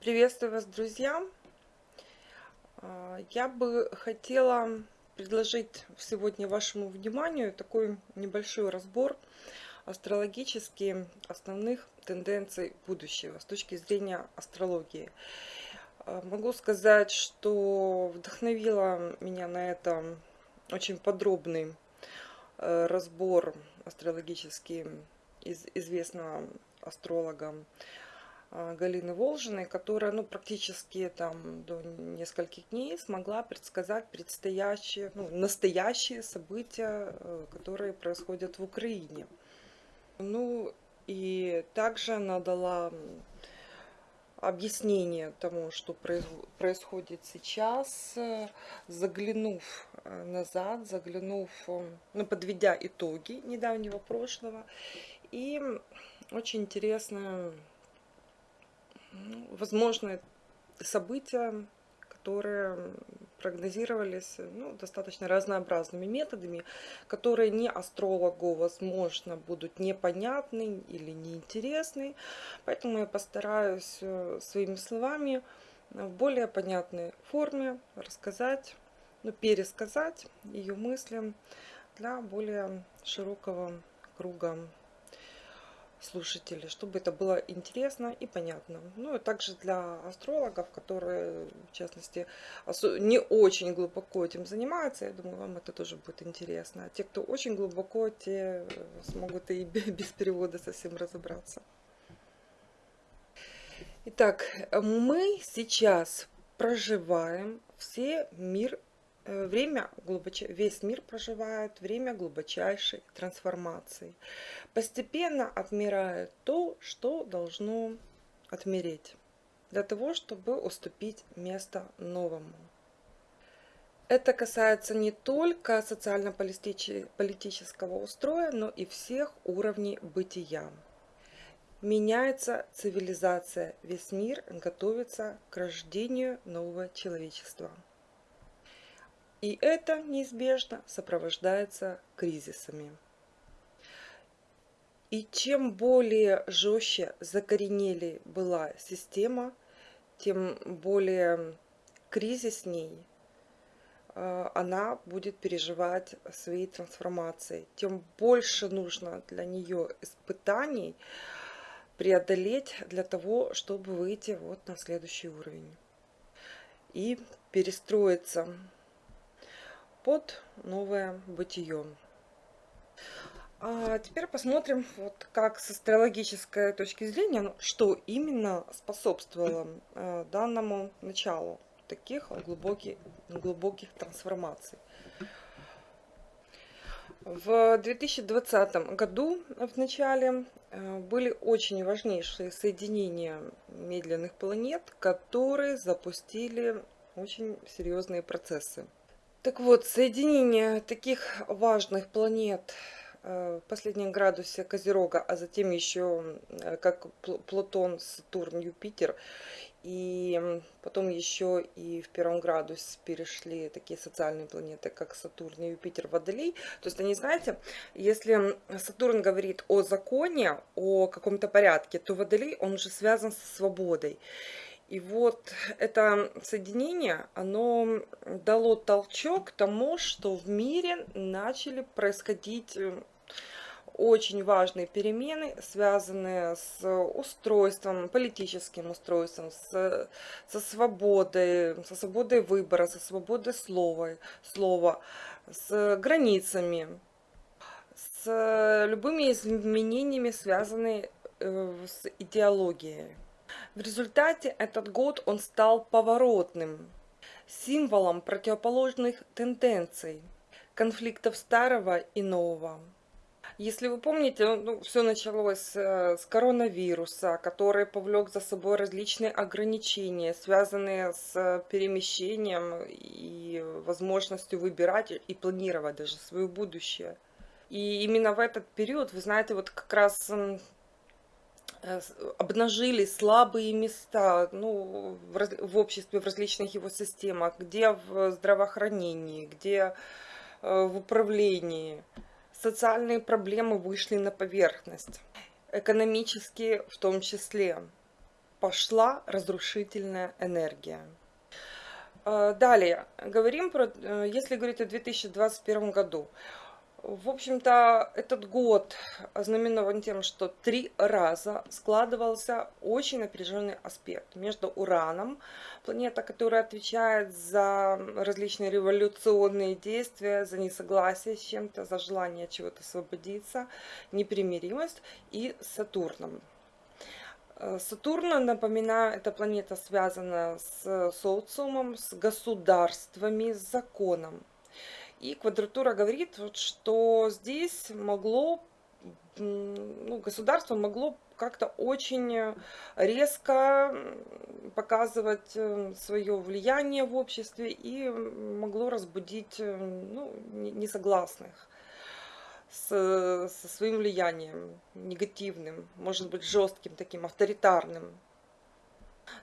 Приветствую вас, друзья! А, Я бы хотела предложить сегодня вашему вниманию такой небольшой разбор астрологически основных тенденций будущего с точки зрения астрологии. А, Могу сказать, что вдохновила меня на это очень подробный э, разбор астрологический из известного астролога Галины Волжиной, которая ну, практически там, до нескольких дней смогла предсказать предстоящие, ну, настоящие события, э, которые происходят в Украине. Ну и также она дала объяснение тому, что происходит сейчас, э, заглянув э, назад, заглянув, ну, подведя итоги недавнего прошлого. И очень интересная ну, возможные события, которые прогнозировались ну, достаточно разнообразными методами, которые не астрологу, возможно, будут непонятны или неинтересны. Поэтому я постараюсь э, своими словами в более понятной форме рассказать, ну, пересказать ее мысли для более широкого круга слушателей, чтобы это было интересно и понятно. Ну и также для астрологов, которые, в частности, не очень глубоко этим занимаются, я думаю, вам это тоже будет интересно. А те, кто очень глубоко, те смогут и без перевода совсем разобраться. Итак, мы сейчас проживаем все мир Э, время глубоч... весь мир проживает время глубочайшей трансформации. Постепенно отмирает то, что должно отмереть, для того, чтобы уступить место новому. Это касается не только социально-политического устроя, но и всех уровней бытия. Меняется цивилизация, весь мир готовится к рождению нового человечества. И это неизбежно сопровождается кризисами. И чем более жестче закоренели была система, тем более кризисней э, она будет переживать свои трансформации. Тем больше нужно для нее испытаний преодолеть для того, чтобы выйти вот на следующий уровень и перестроиться под новое бытие. А теперь посмотрим, вот как с астрологической точки зрения, ну, что именно способствовало э, данному началу таких глубоких, глубоких трансформаций. В 2020 году в начале э, были очень важнейшие соединения медленных планет, которые запустили очень серьезные процессы. Так вот, соединение таких важных планет э, в последнем градусе Козерога, а затем еще э, как Плутон, Сатурн, Юпитер, и потом еще и в первом градусе перешли такие социальные планеты, как Сатурн и Юпитер, Водолей. То есть они, знаете, если Сатурн говорит о законе, о каком-то порядке, то Водолей, он уже связан со свободой. И вот это соединение, оно дало толчок к тому, что в мире начали происходить э, очень важные перемены, связанные с устройством, политическим устройством, с, со свободой, со свободой выбора, со свободой слова, слова, с границами, с любыми изменениями, связанными э, с идеологией. В результате этот год он стал поворотным, символом противоположных тенденций, конфликтов старого и нового. Если вы помните, ну, все началось э, с коронавируса, который повлек за собой различные ограничения, связанные с перемещением и возможностью выбирать и планировать даже свое будущее. И именно в этот период, вы знаете, вот как раз Э, обнажили слабые места ну, в, в обществе, в различных его системах, где в здравоохранении, где э, в управлении. Социальные проблемы вышли на поверхность, экономические в том числе. пошла разрушительная энергия. Э, далее, говорим про, э, если говорить о 2021 году. В общем-то, этот год ознаменован тем, что три раза складывался очень напряженный аспект между Ураном, планета, которая отвечает за различные революционные действия, за несогласие с чем-то, за желание чего-то освободиться, непримиримость, и Сатурном. Э, Сатурн, напоминаю, эта планета связана с социумом, с государствами, с законом. И квадратура говорит, вот, что здесь могло, ну, государство могло как-то очень резко показывать э, свое влияние в обществе и могло разбудить э, ну, несогласных со своим влиянием негативным, может быть жестким таким, авторитарным.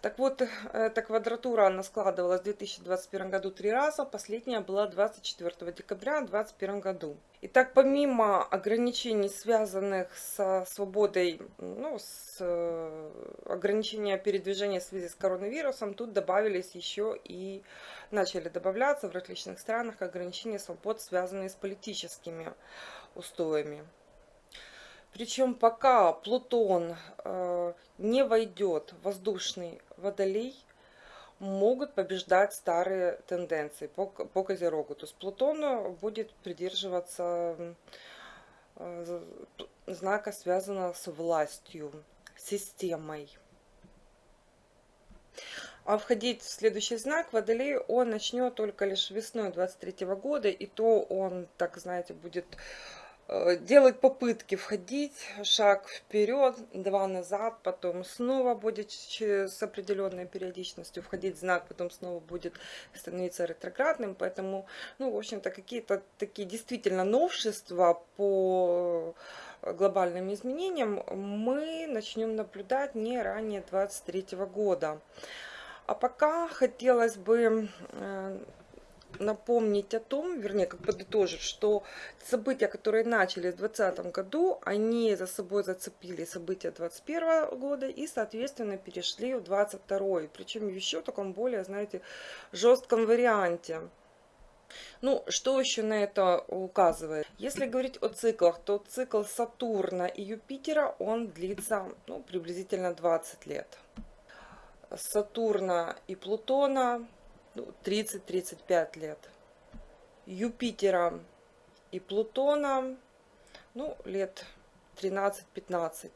Так вот, эта квадратура, она складывалась в 2021 году три раза, последняя была 24 декабря 2021 году. Итак, помимо ограничений, связанных со свободой, ну, с э, ограничения передвижения в связи с коронавирусом, тут добавились еще и, начали добавляться в различных странах ограничения свобод, связанные с политическими устоями. Причем пока Плутон э, не войдет в воздушный водолей, могут побеждать старые тенденции по, по Козерогу. То есть Плутон будет придерживаться э, знака, связанного с властью, системой. А входить в следующий знак Водолей он начнет только лишь весной 23 года, и то он, так знаете, будет делать попытки входить, шаг вперед, два назад, потом снова будет с определенной периодичностью входить знак, потом снова будет становиться ретроградным, поэтому, ну, в общем-то, какие-то такие действительно новшества по глобальным изменениям мы начнем наблюдать не ранее 23 года. А пока хотелось бы э, напомнить о том, вернее, как подытожить, что события, которые начались в 2020 году, они за собой зацепили события 2021 года и, соответственно, перешли в 2022. Причем еще в таком более, знаете, жестком варианте. Ну, что еще на это указывает? Если говорить о циклах, то цикл Сатурна и Юпитера, он длится ну, приблизительно 20 лет. Сатурна и Плутона 30-35 лет. Юпитера и Плутона, ну, лет 13-15.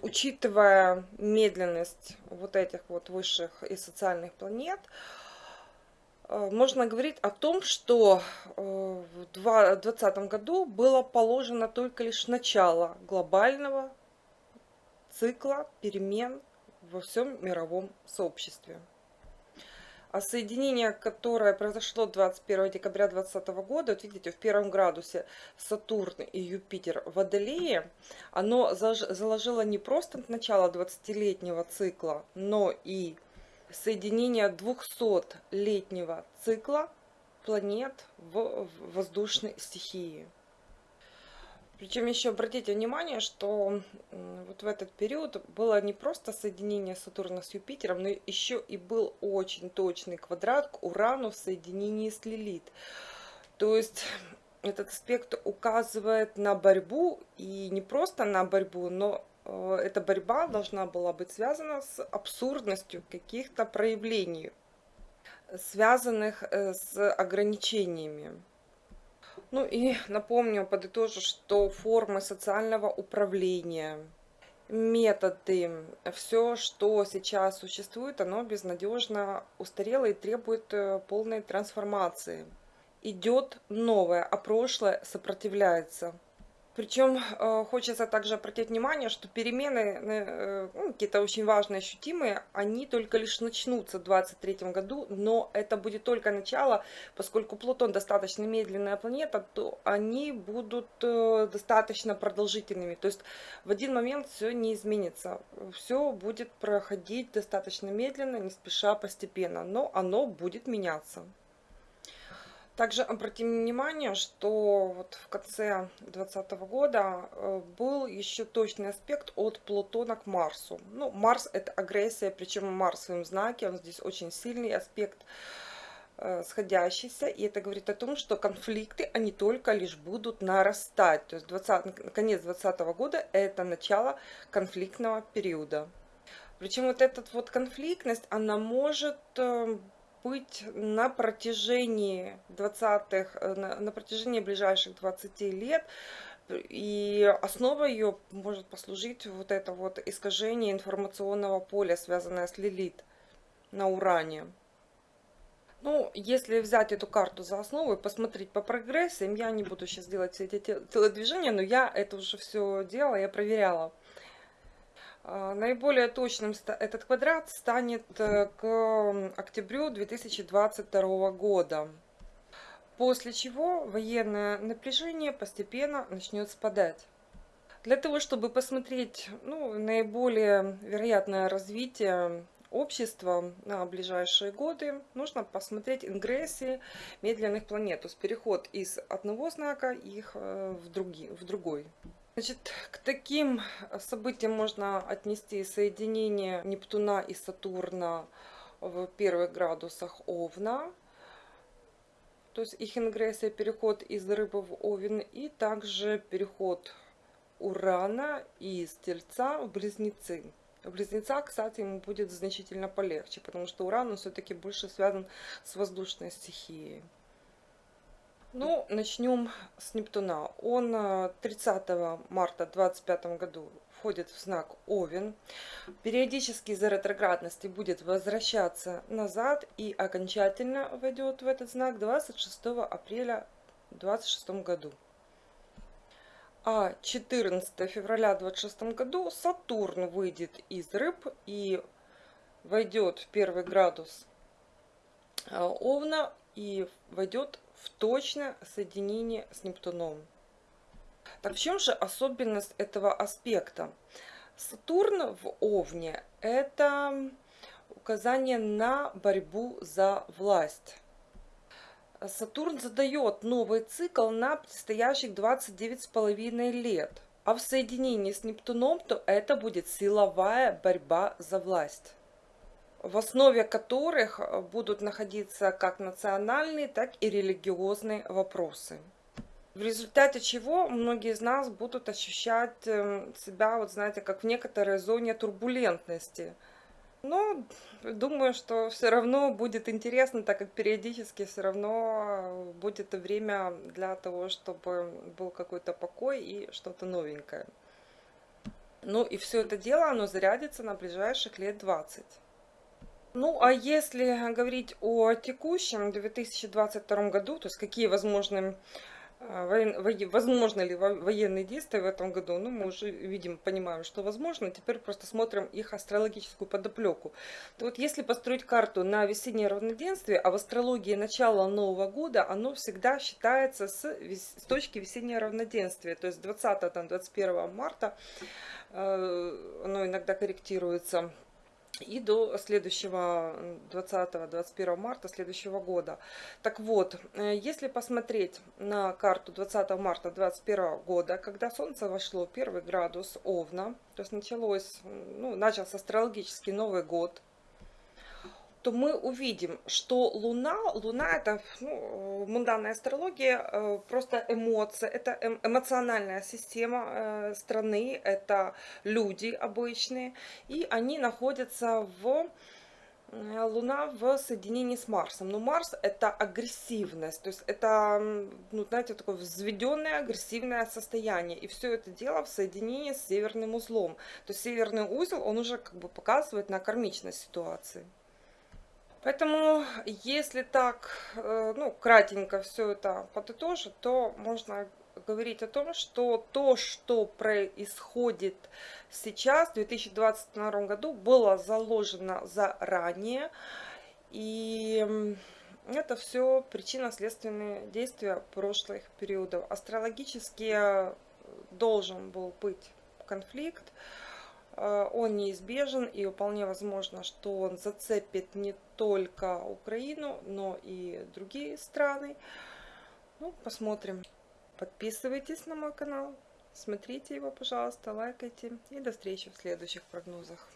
Учитывая медленность вот этих вот высших и социальных планет, э, можно говорить о том, что э, в 2020 году было положено только лишь начало глобального цикла перемен во всем мировом сообществе. А соединение, которое произошло 21 декабря 2020 года, вот видите, в первом градусе Сатурн и Юпитер в Водолее, оно заложило не просто начало 20-летнего цикла, но и соединение 200-летнего цикла планет в воздушной стихии. Причем еще обратите внимание, что вот в этот период было не просто соединение Сатурна с Юпитером, но еще и был очень точный квадрат к Урану в соединении с Лилит. То есть этот аспект указывает на борьбу, и не просто на борьбу, но э, эта борьба должна была быть связана с абсурдностью каких-то проявлений, связанных э, с ограничениями. Ну и напомню, подытожу, что формы социального управления, методы, все, что сейчас существует, оно безнадежно устарело и требует э, полной трансформации. Идет новое, а прошлое сопротивляется. Причем э, хочется также обратить внимание, что перемены, э, ну, какие-то очень важные, ощутимые, они только лишь начнутся в 2023 году, но это будет только начало, поскольку Плутон достаточно медленная планета, то они будут э, достаточно продолжительными. То есть в один момент все не изменится, все будет проходить достаточно медленно, не спеша, постепенно, но оно будет меняться. Также обратим внимание, что вот в конце 2020 года э, был еще точный аспект от Плутона к Марсу. Ну, Марс это агрессия, причем Марс в своем знаке, он здесь очень сильный аспект э, сходящийся, и это говорит о том, что конфликты, они только лишь будут нарастать. То есть 20, конец 2020 года это начало конфликтного периода. Причем вот эта вот конфликтность, она может э, быть на протяжении 20-х, э, на, на протяжении ближайших 20 лет. И основа ее может послужить вот это вот искажение информационного поля, связанное с Лилит на Уране. Ну, если взять эту карту за основу и посмотреть по прогрессиям, я не буду сейчас делать все эти телодвижения, но я это уже все делала, я проверяла. А, наиболее точным этот квадрат станет э, к октябрю 2022 года, после чего военное напряжение постепенно начнет спадать. Для того, чтобы посмотреть ну, наиболее вероятное развитие общества на ближайшие годы, нужно посмотреть ингрессии медленных планет, то есть переход из одного знака их э, в, други, в другой. Значит, к таким событиям можно отнести соединение Нептуна и Сатурна в первых градусах Овна, то есть их ингрессия, переход из рыбы в Овен, и также переход Урана из Тельца в Близнецы. В кстати, ему будет значительно полегче, потому что Уран все-таки больше связан с воздушной стихией. Ну, начнем с Нептуна. Он 30 э, марта 2025 году входит в знак Овен. Периодически из-за ретроградности будет возвращаться назад и окончательно войдет в этот знак 26 апреля 2026 году. А 14 февраля 2026 году Сатурн выйдет из рыб и войдет в первый градус э, Овна и войдет в точное соединение с Нептуном. Так в чем же особенность этого аспекта? Сатурн в Овне – это указание на борьбу за власть. Сатурн задает новый цикл на предстоящих 29,5 лет. А в соединении с Нептуном, то это будет силовая борьба за власть в основе которых э, будут находиться как национальные, так и религиозные вопросы. В результате чего многие из нас будут ощущать эм, себя, вот знаете, как в некоторой зоне турбулентности. Но думаю, что все равно будет интересно, так как периодически все равно э, будет время для того, чтобы был какой-то покой и что-то новенькое. Ну и все это дело, оно зарядится на ближайших лет 20. Ну, а если говорить о текущем 2022 году, то есть какие возможны воен, возможно ли военные действия в этом году, ну, мы уже видим, понимаем, что возможно, теперь просто смотрим их астрологическую подоплеку. То вот если построить карту на весеннее равноденствие, а в астрологии начало Нового года, оно всегда считается с, с точки весеннего равноденствия, то есть 20-21 марта, э, оно иногда корректируется и до следующего 20-21 марта следующего года. Так вот, э, если посмотреть на карту 20 марта 2021 года, когда Солнце вошло первый градус Овна, то есть началось, ну, начался астрологический Новый год, то мы увидим, что Луна, Луна это ну, мунданная астрология, э, просто эмоция, это эм, эмоциональная система э, страны, это люди обычные, и они находятся в э, Луна в соединении с Марсом. Но Марс это агрессивность, то есть это, ну, знаете, такое взведенное агрессивное состояние. И все это дело в соединении с северным узлом. То есть северный узел, он уже как бы показывает на кармичность ситуации. Поэтому, если так, э, ну, кратенько все это подытожить, то можно говорить о том, что то, что происходит сейчас, в 2022 году, было заложено заранее. И это все причинно-следственные действия прошлых периодов. Астрологически должен был быть конфликт, э, он неизбежен и вполне возможно, что он зацепит не только Украину, но и другие страны. Ну, посмотрим. Подписывайтесь на мой канал, смотрите его, пожалуйста, лайкайте. И до встречи в следующих прогнозах.